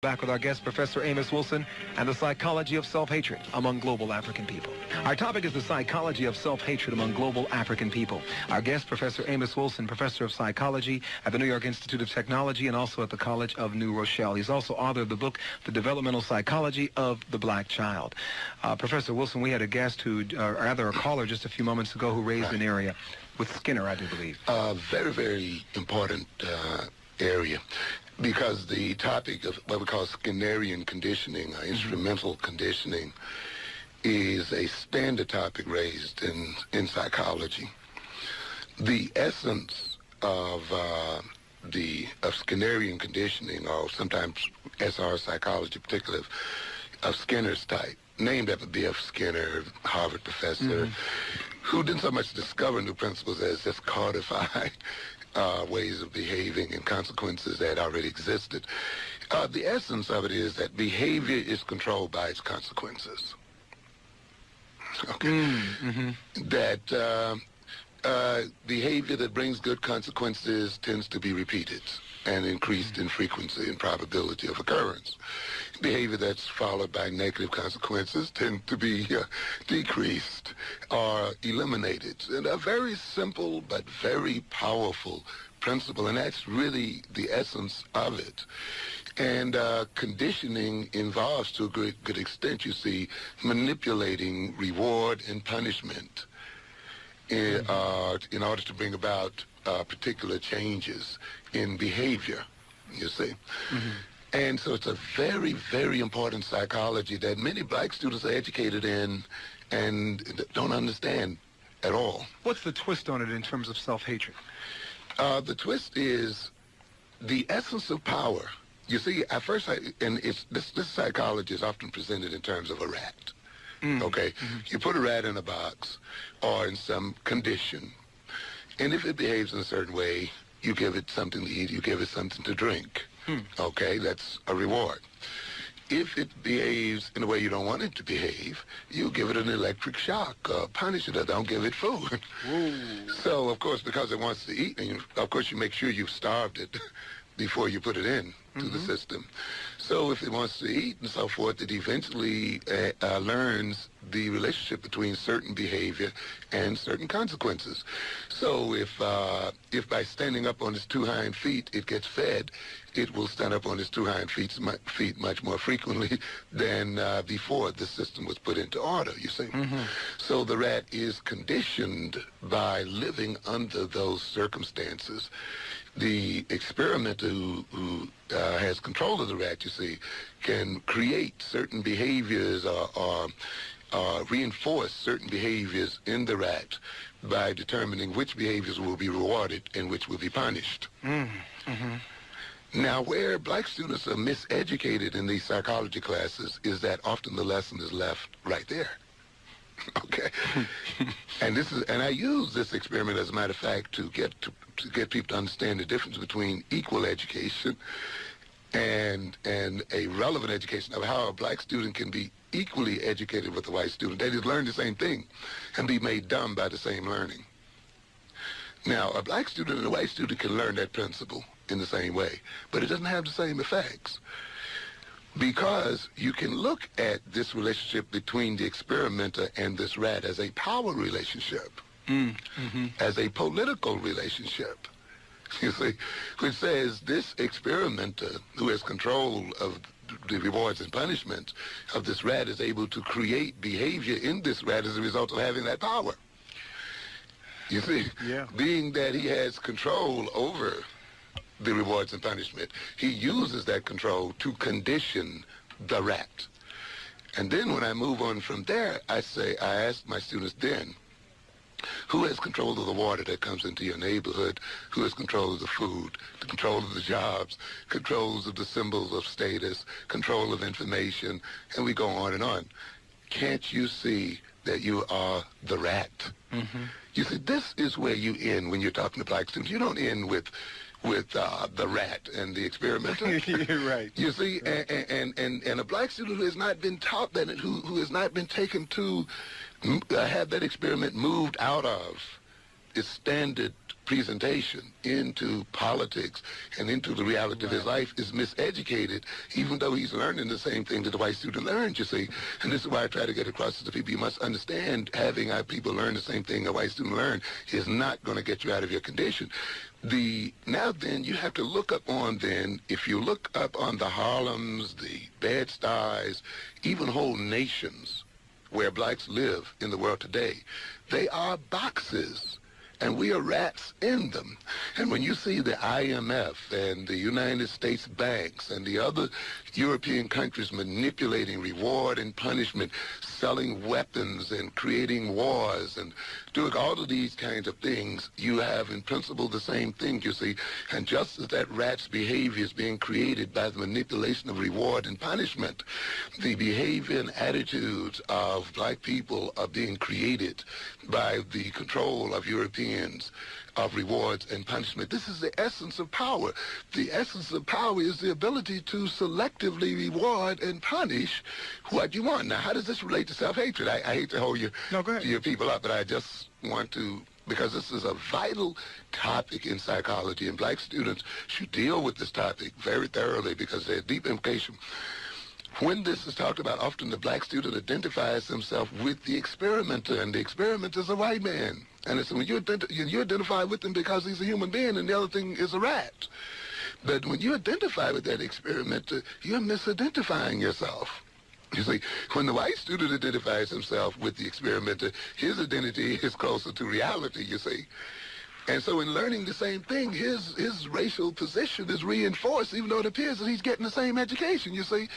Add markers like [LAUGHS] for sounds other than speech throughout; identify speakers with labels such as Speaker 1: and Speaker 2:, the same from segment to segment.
Speaker 1: Back with our guest, Professor Amos Wilson, and the psychology of self-hatred among global African people. Our topic is the psychology of self-hatred among global African people. Our guest, Professor Amos Wilson, Professor of Psychology at the New York Institute of Technology and also at the College of New Rochelle. He's also author of the book, The Developmental Psychology of the Black Child. Uh, Professor Wilson, we had a guest who, uh, or rather a caller just a few moments ago who raised an area with Skinner, I do believe.
Speaker 2: Uh, very, very important uh, area because the topic of what we call Skinnerian conditioning, uh, instrumental conditioning, is a standard topic raised in, in psychology. The essence of uh, the of Skinnerian conditioning, or sometimes SR psychology, particularly of, of Skinner's type, named after B.F. Skinner, Harvard professor, mm-hmm. who didn't so much discover new principles as just codify uh, ways of behaving and consequences that already existed. Uh, the essence of it is that behavior is controlled by its consequences. [LAUGHS] Okay. Mm, mm-hmm. That uh, uh, behavior that brings good consequences tends to be repeated and increased in frequency and probability of occurrence. Behavior that's followed by negative consequences tend to be uh, decreased or eliminated. And a very simple but very powerful principle, and that's really the essence of it. And uh, conditioning involves, to a good, good extent, you see, manipulating reward and punishment in, mm-hmm. uh, in order to bring about uh, particular changes in behavior, you see. Mm-hmm. And so it's a very, very important psychology that many black students are educated in and don't understand at all.
Speaker 1: What's the twist on it in terms of self-hatred?
Speaker 2: Uh, the twist is the essence of power. You see, at first, I, and it's, this, this psychology is often presented in terms of a rat. Mm. Okay? Mm-hmm. You put a rat in a box or in some condition, and if it behaves in a certain way, you give it something to eat, you give it something to drink. Hmm. Okay, that's a reward. If it behaves in a way you don't want it to behave, you give it an electric shock, uh, punish it, or don't give it food. [LAUGHS] so, of course, because it wants to eat, and you, of course you make sure you've starved it [LAUGHS] before you put it in to mm-hmm. the system. So if it wants to eat and so forth, it eventually uh, uh, learns the relationship between certain behavior and certain consequences. So if uh, if by standing up on its two hind feet it gets fed, it will stand up on its two hind feet, feet much more frequently [LAUGHS] than uh, before the system was put into order, you see. Mm-hmm. So the rat is conditioned by living under those circumstances the experimenter who, who uh, has control of the rat, you see, can create certain behaviors or, or uh, reinforce certain behaviors in the rat by determining which behaviors will be rewarded and which will be punished. Mm-hmm. Now, where black students are miseducated in these psychology classes is that often the lesson is left right there. [LAUGHS] okay, and this is, and I use this experiment as a matter of fact to get to, to get people to understand the difference between equal education and and a relevant education of how a black student can be equally educated with a white student. They just learn the same thing and be made dumb by the same learning. Now, a black student and a white student can learn that principle in the same way, but it doesn't have the same effects because you can look at this relationship between the experimenter and this rat as a power relationship, mm, mm-hmm. as a political relationship. [LAUGHS] You see, which says this experimenter who has control of the rewards and punishments of this rat is able to create behavior in this rat as a result of having that power. You see, yeah. being that he has control over the rewards and punishment. He uses that control to condition the rat. And then when I move on from there, I say, I ask my students then, who has control of the water that comes into your neighborhood? Who has control of the food, the control of the jobs, controls of the symbols of status, control of information, and we go on and on. Can't you see that you are the rat? Mm-hmm. You see, this is where you end when you're talking to black students. You don't end with with uh, the rat and the experimenter. [LAUGHS]
Speaker 1: right.
Speaker 2: You see, right. And, and, and, and a black student who has not been taught that, who, who has not been taken to uh, have that experiment moved out of its standard presentation into politics and into the reality right. of his life is miseducated, even though he's learning the same thing that the white student learned, you see. And this is why I try to get across to the people. You must understand having our people learn the same thing a white student learned is not going to get you out of your condition. The Now then, you have to look up on then, if you look up on the Harlems, the Bed-Stuys, even whole nations where blacks live in the world today, they are boxes and we are rats in them. And when you see the IMF and the United States banks and the other European countries manipulating reward and punishment, selling weapons and creating wars and doing all of these kinds of things, you have in principle the same thing, you see. And just as that rat's behavior is being created by the manipulation of reward and punishment, the behavior and attitudes of black people are being created by the control of Europeans of rewards and punishment. This is the essence of power. The essence of power is the ability to selectively reward and punish what you want. Now, how does this relate to self-hatred? I, I hate to hold you,
Speaker 1: no,
Speaker 2: your people up, but I just want to because this is a vital topic in psychology, and black students should deal with this topic very thoroughly because there's deep implication. When this is talked about, often the black student identifies himself with the experimenter, and the experimenter is a white man. And it's when you, you identify with him because he's a human being, and the other thing is a rat. But when you identify with that experimenter, you're misidentifying yourself. You see, when the white student identifies himself with the experimenter, his identity is closer to reality, you see. And so in learning the same thing, his his racial position is reinforced, even though it appears that he's getting the same education, you see.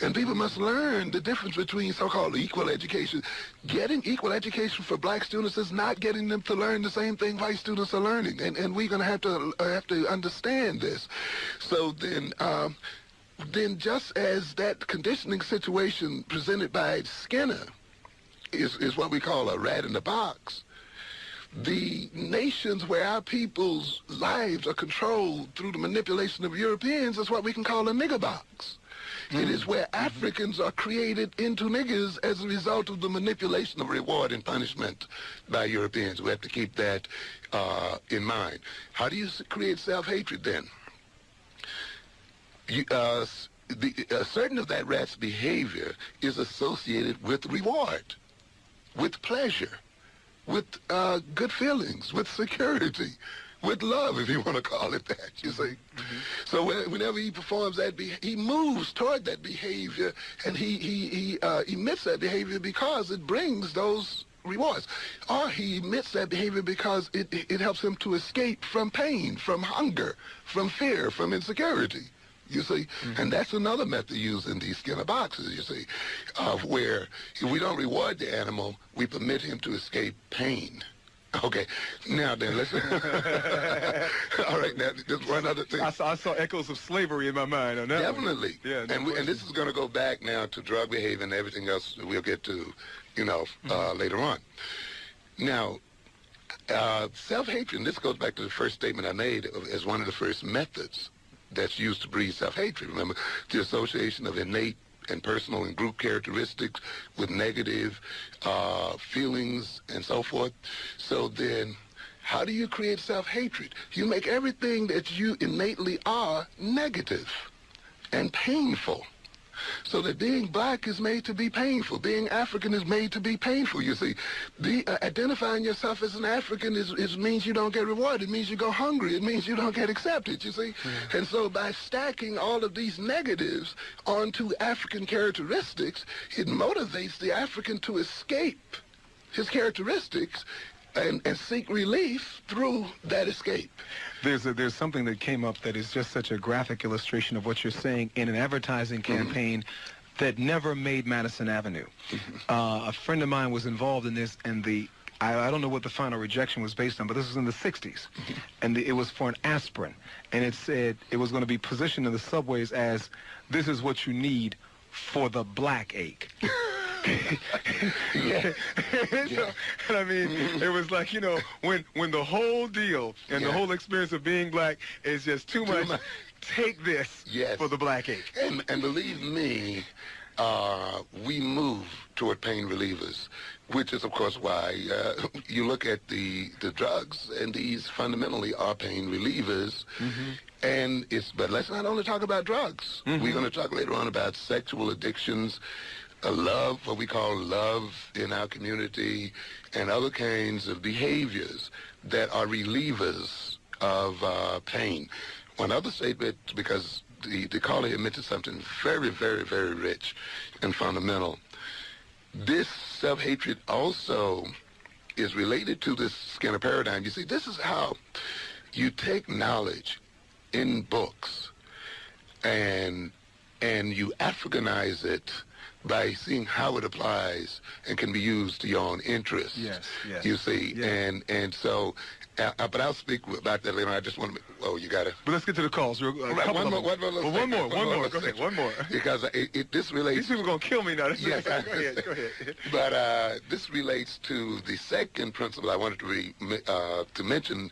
Speaker 2: And people must learn the difference between so-called equal education. Getting equal education for black students is not getting them to learn the same thing white students are learning. And, and we're going to have to uh, have to understand this. So then... Um, then just as that conditioning situation presented by Skinner is, is what we call a rat in the box, the nations where our people's lives are controlled through the manipulation of Europeans is what we can call a nigger box. Mm. It is where mm-hmm. Africans are created into niggers as a result of the manipulation of reward and punishment by Europeans. We have to keep that uh, in mind. How do you create self-hatred then? You, uh, the, uh, certain of that rat's behavior is associated with reward, with pleasure with uh, good feelings, with security, with love, if you want to call it that, you see. Mm-hmm. So whenever he performs that, be- he moves toward that behavior, and he, he, he uh, emits that behavior because it brings those rewards. Or he emits that behavior because it, it helps him to escape from pain, from hunger, from fear, from insecurity you see. Mm-hmm. And that's another method used in these Skinner boxes, you see, of where if we don't reward the animal, we permit him to escape pain. Okay, now then, let's. [LAUGHS] All right, now just one other thing.
Speaker 1: I saw, I saw echoes of slavery in my mind on that.
Speaker 2: Definitely. One. Yeah. No and, we, and this is going to go back now to drug behavior and everything else we'll get to, you know, uh, mm-hmm. uh, later on. Now, uh, self-hatred, this goes back to the first statement I made as one of the first methods that's used to breed self-hatred. Remember, the association of innate and personal and group characteristics with negative uh, feelings and so forth. So then, how do you create self-hatred? You make everything that you innately are negative and painful. So that being black is made to be painful. Being African is made to be painful, you see. Be, uh, identifying yourself as an African is, is means you don't get rewarded. It means you go hungry. It means you don't get accepted, you see. Yeah. And so by stacking all of these negatives onto African characteristics, it motivates the African to escape his characteristics and, and seek relief through that escape.
Speaker 1: There's a, there's something that came up that is just such a graphic illustration of what you're saying in an advertising mm-hmm. campaign mm-hmm. that never made Madison Avenue. Mm-hmm. Uh, a friend of mine was involved in this, and the I, I, don't know what the final rejection was based on, but this was in the 60s, mm-hmm. and the, it was for an aspirin, and it said it was going to be positioned in the subways as this is what you need for the black ache. [LAUGHS] yeah. yeah. [LAUGHS] and I mean, mm-hmm. it was like, you know, when when the whole deal and yeah. the whole experience of being black is just too, too much, much, take this
Speaker 2: yes.
Speaker 1: for the black ape.
Speaker 2: And, and believe me, uh, we move toward pain relievers, which is, of course, why uh, [LAUGHS] you look at the, the drugs, and these fundamentally are pain relievers. Mm-hmm. And it's, but let's not only talk about drugs. Mm-hmm. We're going to talk later on about sexual addictions, uh, love, what we call love in our community, and other kinds of behaviors that are relievers of uh, pain. One other statement, because the, the caller here mentioned something very, very, very rich and fundamental. This self-hatred also is related to this Skinner paradigm. You see, this is how you take knowledge in books and and you Africanize it by seeing how it applies and can be used to your own interests.
Speaker 1: Yes, yes.
Speaker 2: You see, yes. and and so uh, uh, but I'll speak about that later. I just want to. Oh, you got it.
Speaker 1: But let's get to the calls. Uh,
Speaker 2: right, one, more, one, more,
Speaker 1: well, one more. One more. Go ahead. One more. [LAUGHS]
Speaker 2: Because it, it, this relates.
Speaker 1: These people are gonna kill me now. [LAUGHS] yes. go ahead. Go ahead.
Speaker 2: but uh, this relates to the second principle I wanted to re, uh, to mention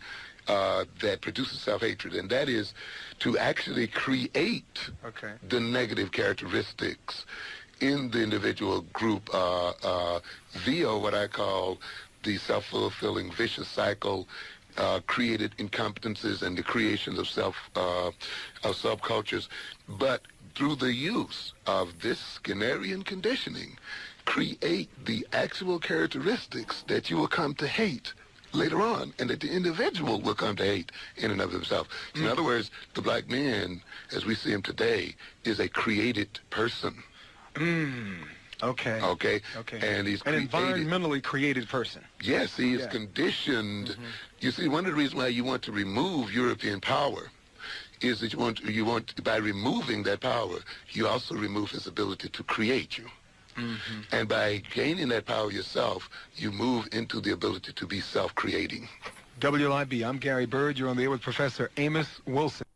Speaker 2: uh, that produces self-hatred, and that is to actually create
Speaker 1: okay.
Speaker 2: the negative characteristics in the individual group uh, uh, via what I call the self-fulfilling vicious cycle uh, created incompetences and the creations of self uh, of subcultures, but through the use of this Skinnerian conditioning, create the actual characteristics that you will come to hate later on and that the individual will come to hate in and of himself. Mm. In other words, the black man, as we see him today, is a created person.
Speaker 1: Mm. Okay.
Speaker 2: Okay.
Speaker 1: Okay.
Speaker 2: And he's
Speaker 1: an created, environmentally created person.
Speaker 2: Yes, he is yeah. conditioned. Mm-hmm. You see, one of the reasons why you want to remove European power is that you want you want by removing that power, you also remove his ability to create you. Mm-hmm. And by gaining that power yourself, you move into the ability to be self-creating.
Speaker 1: WLIB, I'm Gary Byrd. You're on the air with Professor Amos Wilson.